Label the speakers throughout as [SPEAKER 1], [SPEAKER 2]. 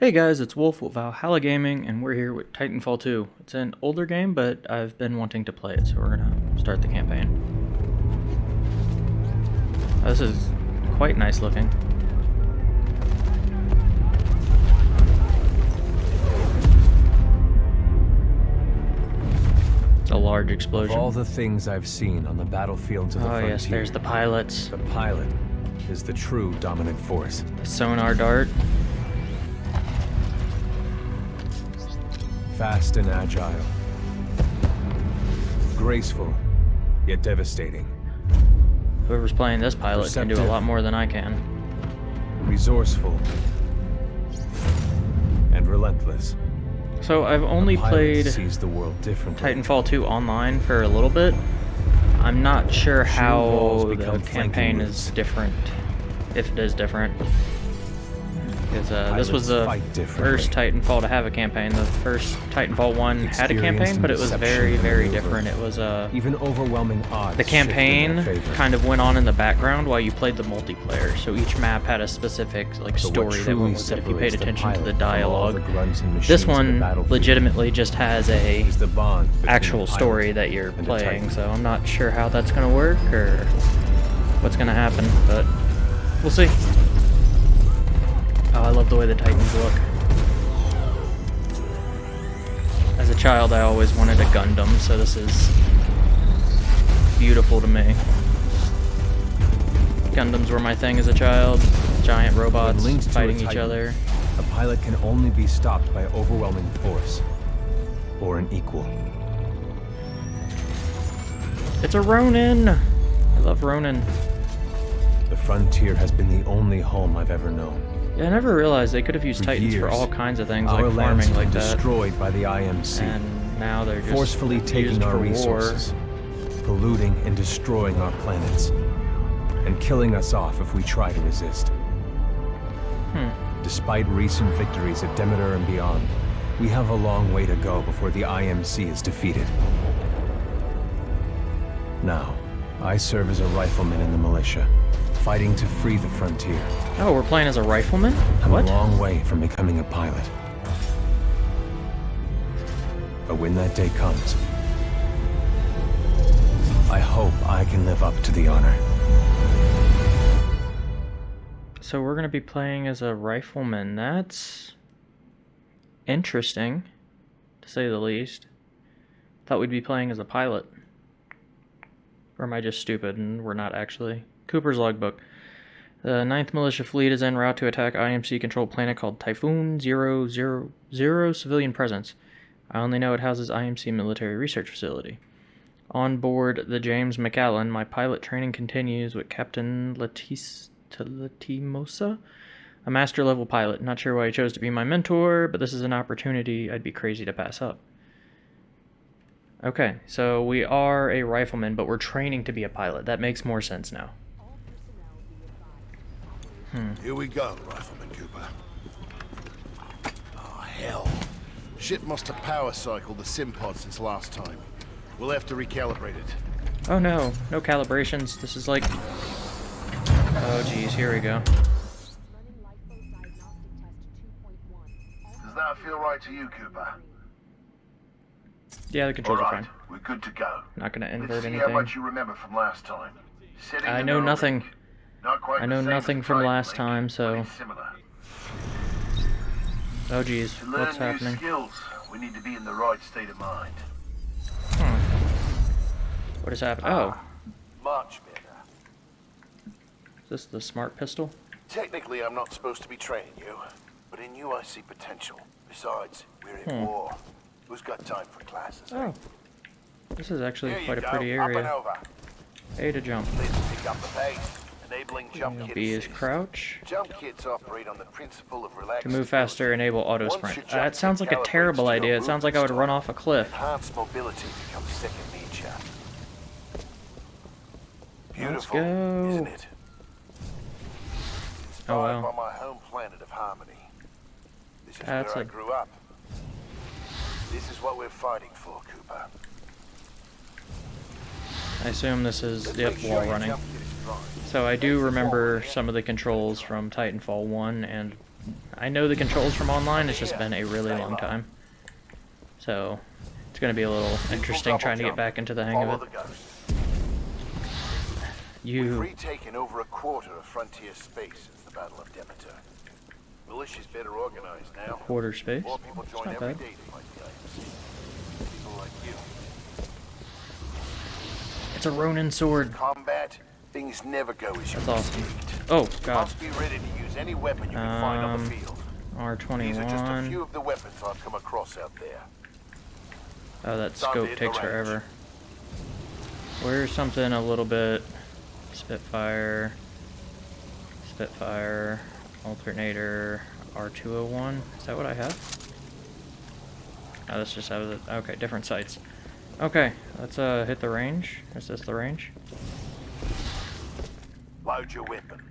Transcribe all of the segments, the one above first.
[SPEAKER 1] Hey guys, it's Wolf with Valhalla Gaming, and we're here with Titanfall 2. It's an older game, but I've been wanting to play it, so we're gonna start the campaign. Oh, this is quite nice looking. It's a large explosion.
[SPEAKER 2] Of all the things I've seen on the battlefields of the
[SPEAKER 1] oh
[SPEAKER 2] frontier,
[SPEAKER 1] yes, there's the pilots.
[SPEAKER 2] the pilot is the true dominant force.
[SPEAKER 1] The sonar dart.
[SPEAKER 2] Fast and agile. Graceful, yet devastating.
[SPEAKER 1] Whoever's playing this pilot can do a lot more than I can.
[SPEAKER 2] Resourceful. And relentless.
[SPEAKER 1] So I've only played
[SPEAKER 2] sees the world.
[SPEAKER 1] Titanfall 2 online for a little bit. I'm not sure how the campaign is different, if it is different. Because uh, this was the first Titanfall to have a campaign. The first Titanfall 1 had a campaign, but it was very, very different. It was uh,
[SPEAKER 2] Even overwhelming odds.
[SPEAKER 1] the campaign kind of went on in the background while you played the multiplayer. So each map had a specific like story that went with it if you paid attention to the
[SPEAKER 2] pilot from all
[SPEAKER 1] dialogue.
[SPEAKER 2] the
[SPEAKER 1] This
[SPEAKER 2] machines of the
[SPEAKER 1] one legitimately just has a
[SPEAKER 2] is the bond between
[SPEAKER 1] actual story that you're playing, so I'm not sure how that's gonna work or what's gonna happen, but we'll see. Oh, I love the way the Titans look. As a child, I always wanted a Gundam, so this is beautiful to me. Gundams were my thing as a child. Giant robots fighting each other.
[SPEAKER 2] A pilot can only be stopped by overwhelming force or an equal.
[SPEAKER 1] It's a Ronin! I love Ronin.
[SPEAKER 2] The frontier has been the only home I've ever known.
[SPEAKER 1] Yeah, I never realized they could have used
[SPEAKER 2] For
[SPEAKER 1] Titans for all kinds of things,
[SPEAKER 2] Our
[SPEAKER 1] like
[SPEAKER 2] lands
[SPEAKER 1] farming
[SPEAKER 2] have
[SPEAKER 1] like that.
[SPEAKER 2] destroyed by the IMC,
[SPEAKER 1] And now they're just
[SPEAKER 2] forcefully taking our resources, polluting and destroying our planets, and killing us off if we try to resist.
[SPEAKER 1] Hmm.
[SPEAKER 2] Despite recent victories at Demeter and beyond, we have a long way to go before the IMC is defeated. Now, I serve as a rifleman in the militia, fighting to free the frontier.
[SPEAKER 1] Oh, we're playing as a rifleman?
[SPEAKER 2] I'm
[SPEAKER 1] What?
[SPEAKER 2] a long way from becoming a pilot. But when that day comes, I hope I can live up to the honor.
[SPEAKER 1] So we're gonna be playing as a rifleman. That's interesting, to say the least. Thought we'd be playing as a pilot. Or am I just stupid and we're not actually? Cooper's logbook. The 9th Militia Fleet is en route to attack IMC-controlled planet called Typhon Zero Zero Zero Civilian Presence. I only know it houses IMC Military Research Facility. On board the James MacAllan, my pilot training continues with Captain Latis Lastimosa, a master level pilot. Not sure why he chose to be my mentor, but this is an opportunity I'd be crazy to pass up. Okay, so we are a rifleman, but we're training to be a pilot. That makes more sense now. Hmm.
[SPEAKER 3] Here we go, Rifleman Cooper. Oh, ah, hell. Ship must have power cycled the sim pod since last time. We'll have to recalibrate it.
[SPEAKER 1] Oh no, no calibrations. This is like. Oh geez, here we go.
[SPEAKER 3] Does that feel right to you, Cooper?
[SPEAKER 1] Yeah, the controls are fine.
[SPEAKER 3] we're good to go.
[SPEAKER 1] Not gonna
[SPEAKER 3] Let's
[SPEAKER 1] invert
[SPEAKER 3] see how
[SPEAKER 1] anything.
[SPEAKER 3] much you remember from last time.
[SPEAKER 1] I know nothing.
[SPEAKER 3] Not quite
[SPEAKER 1] I know nothing from last
[SPEAKER 3] link,
[SPEAKER 1] time, so- Oh geez,
[SPEAKER 3] To learn
[SPEAKER 1] what's
[SPEAKER 3] new
[SPEAKER 1] happening?
[SPEAKER 3] skills, we need to be in the right state of mind.
[SPEAKER 1] What is happening? Oh,
[SPEAKER 3] Much better.
[SPEAKER 1] is this the smart pistol?
[SPEAKER 3] Technically, I'm not supposed to be training you, but in you I see potential. Besides, we're in
[SPEAKER 1] Hmm.
[SPEAKER 3] war. Who's got time for classes?
[SPEAKER 1] Oh, this is actually
[SPEAKER 3] Here
[SPEAKER 1] quite a
[SPEAKER 3] go,
[SPEAKER 1] pretty area. A to jump.
[SPEAKER 3] Pick up the pace. Enabling jump kit
[SPEAKER 1] B is crouch.
[SPEAKER 3] Jump kits operate on the principle of relaxed
[SPEAKER 1] To move faster, enable auto sprint. Uh, that sounds like a terrible idea. It sounds like I would run off a cliff.
[SPEAKER 3] Enhanced mobility becomes second nature.
[SPEAKER 1] Let's
[SPEAKER 3] Beautiful,
[SPEAKER 1] go.
[SPEAKER 3] isn't it?
[SPEAKER 1] Oh,
[SPEAKER 3] Inspired
[SPEAKER 1] wow.
[SPEAKER 3] by my home planet of Harmony. This is
[SPEAKER 1] That's
[SPEAKER 3] where I grew up. This is what we're fighting for, Cooper.
[SPEAKER 1] I assume this is,
[SPEAKER 3] Let's
[SPEAKER 1] yep,
[SPEAKER 3] sure
[SPEAKER 1] wall running.
[SPEAKER 3] jump kit is dry.
[SPEAKER 1] So I do remember some of the controls from Titanfall 1 and I know the controls from online. It's just been a really long time. So it's going to be a little interesting trying to get back into the hang of it.
[SPEAKER 3] ghost. We've
[SPEAKER 1] You,
[SPEAKER 3] retaken over a quarter of frontier space since the Battle of Demeter. Militia's better organized now.
[SPEAKER 1] quarter space.
[SPEAKER 3] More people join every day to fight the IMC. People like you.
[SPEAKER 1] It's a Ronin sword.
[SPEAKER 3] Combat, things never go as you
[SPEAKER 1] That's awesome. Oh god.
[SPEAKER 3] must be ready to use any weapon you can find on the
[SPEAKER 1] Um,
[SPEAKER 3] field. These are just a
[SPEAKER 1] R21.
[SPEAKER 3] few of the weapons I've come across out there.
[SPEAKER 1] Oh, that scope takes forever. Where's something a little bit Spitfire, Spitfire, alternator, R201. Is that what I have? Oh, this just has it. Okay, different sites. Okay, let's uh hit the range. Is this the range?
[SPEAKER 3] Load your weapon.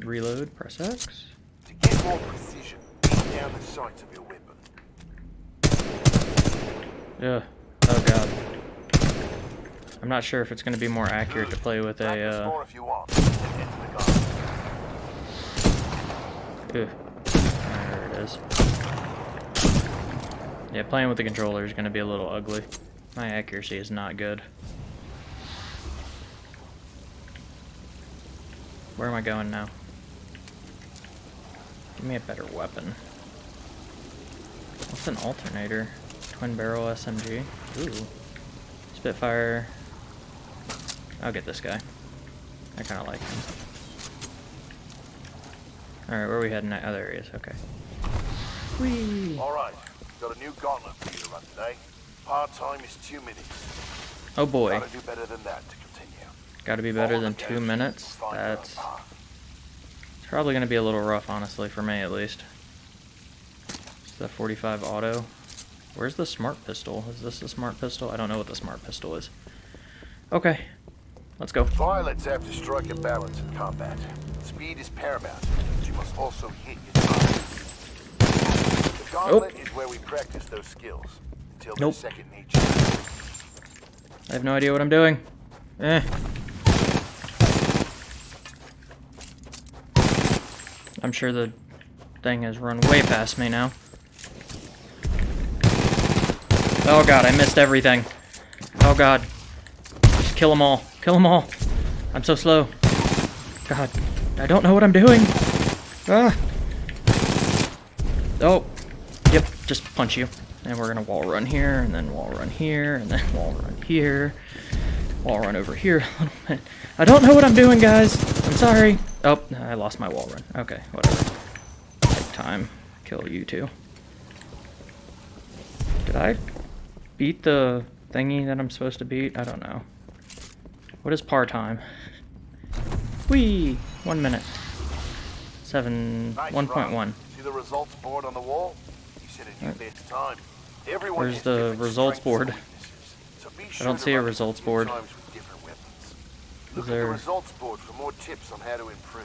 [SPEAKER 1] Reload, press X.
[SPEAKER 3] To get more precision, beat down the sights of your weapon.
[SPEAKER 1] Yeah. Oh god. I'm not sure if it's going to be more accurate to play with a, uh...
[SPEAKER 3] more if you want. Then Get to the gun.
[SPEAKER 1] Ugh. There it is. Yeah, playing with the controller is going to be a little ugly. My accuracy is not good. Where am I going now? Give me a better weapon. What's an alternator? Twin barrel SMG. Ooh. Spitfire. I'll get this guy. I kind of like him. Alright, where are we heading? now? Oh, there he is. Okay. Whee!
[SPEAKER 3] All right, got a new gauntlet for you to run today. Part time is two minutes.
[SPEAKER 1] Oh boy.
[SPEAKER 3] Gotta do better than that to continue.
[SPEAKER 1] Gotta be better than two minutes.
[SPEAKER 3] find your own
[SPEAKER 1] That's it's probably gonna be a little rough, honestly, for me at least. It's the 45 auto. Where's the smart pistol? Is this the smart pistol? I don't know what the smart pistol is. Okay. Let's go.
[SPEAKER 3] Pilots have to strike a balance in combat. Speed is paramount, but you must also hit your targets. Gauntlet is where we practice those skills until
[SPEAKER 1] Nope.
[SPEAKER 3] second nature.
[SPEAKER 1] I have no idea what I'm doing. Eh. I'm sure the thing has run way past me now. Oh god, I missed everything. Oh god. Just kill them all. Kill them all. I'm so slow. God. I don't know what I'm doing. Ah. Oh. Just punch you. And we're gonna wall run here, and then wall run here, and then wall run here. Wall run over here a little bit. I don't know what I'm doing, guys. I'm sorry. Oh, I lost my wall run. Okay, whatever. Take time. Kill you two. Did I beat the thingy that I'm supposed to beat? I don't know. What is par time? Whee! One minute. Seven.
[SPEAKER 3] Nice
[SPEAKER 1] One one.
[SPEAKER 3] See the results board on the wall? You said a new best time.
[SPEAKER 1] Where's the results board?
[SPEAKER 3] weaknesses, so be sure
[SPEAKER 1] don't see a results board.
[SPEAKER 3] Look at
[SPEAKER 1] there-
[SPEAKER 3] the results board for more tips on how to improve.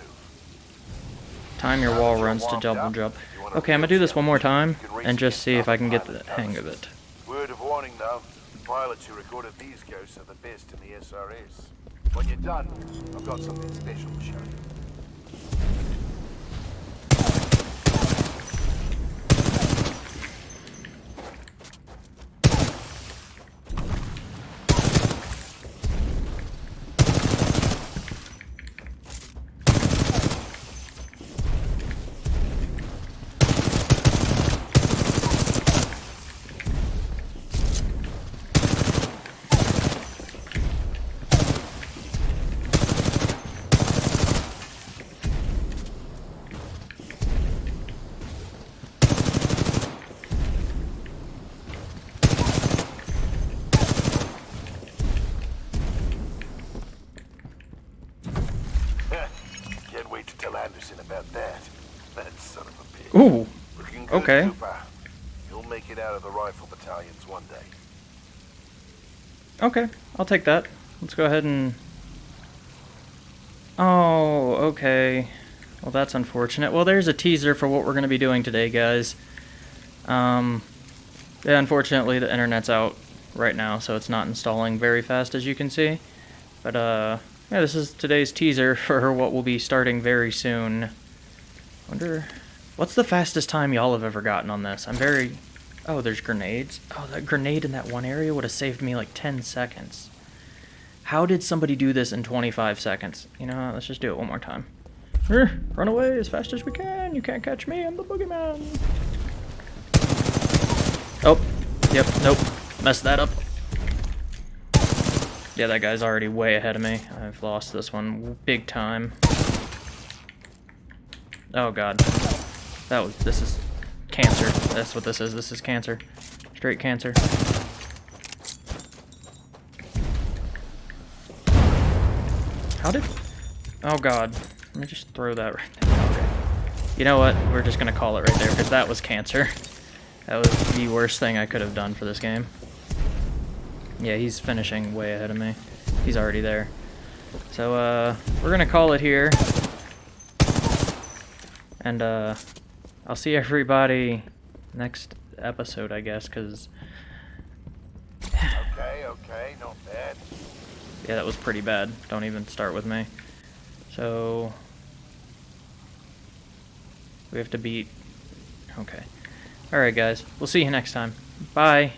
[SPEAKER 1] Time your wall runs to double jump.
[SPEAKER 3] if you want a
[SPEAKER 1] Okay, I'm gonna do this one more time
[SPEAKER 3] challenge, you can race
[SPEAKER 1] and just see if I can get the hang of it.
[SPEAKER 3] Word of warning though, the pilots who recorded these ghosts are the best in the SRS. When you're done, I've got something special to show you. Can't wait to tell Anderson about that. That son of a bitch.
[SPEAKER 1] Ooh,
[SPEAKER 3] Looking good,
[SPEAKER 1] okay.
[SPEAKER 3] Cooper. You'll make it out of the rifle battalions one day.
[SPEAKER 1] okay, I'll take that. Let's go ahead and. Oh, okay. Well, that's unfortunate. Well, there's a teaser for what we're gonna be doing today, guys. Um, yeah, unfortunately, the internet's out right now, so it's not installing very fast, as you can see. But uh, yeah, this is today's teaser for what we'll be starting very soon. Wonder, what's the fastest time y'all have ever gotten on this? I'm very... Oh, there's grenades. Oh, that grenade in that one area would have saved me like 10 seconds. How did somebody do this in 25 seconds? You know, let's just do it one more time. Run away as fast as we can. You can't catch me. I'm the boogeyman. Oh, yep, nope. Messed that up. Yeah, that guy's already way ahead of me. I've lost this one big time. Oh god. That was, this is cancer. That's what this is. This is cancer. Straight cancer. How did, oh god. Let me just throw that right there. Okay. You know what? We're just gonna call it right there because that was cancer. That was the worst thing I could have done for this game. Yeah, he's finishing way ahead of me. He's already there. So, uh, we're gonna call it here. And, uh, I'll see everybody next episode, I guess, because,
[SPEAKER 3] Okay, okay, not bad.
[SPEAKER 1] yeah, that was pretty bad. Don't even start with me. So, we have to beat, okay. Alright, guys. We'll see you next time. Bye.